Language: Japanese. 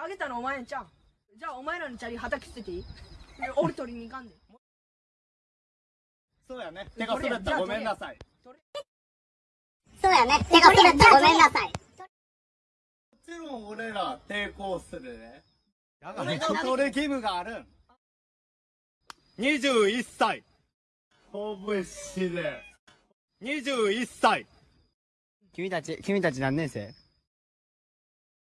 投げたのお前んちゃんじゃあお前らのチャリ畑捨てていい？俺取りに行かんで。そうやね。手が滑ったごめんなさい。そうやね。手が滑ったごめんなさい。もちろん俺ら抵抗するね。だか俺が取る義務があるん。21歳。拳で。21歳。君たち君たち何年生？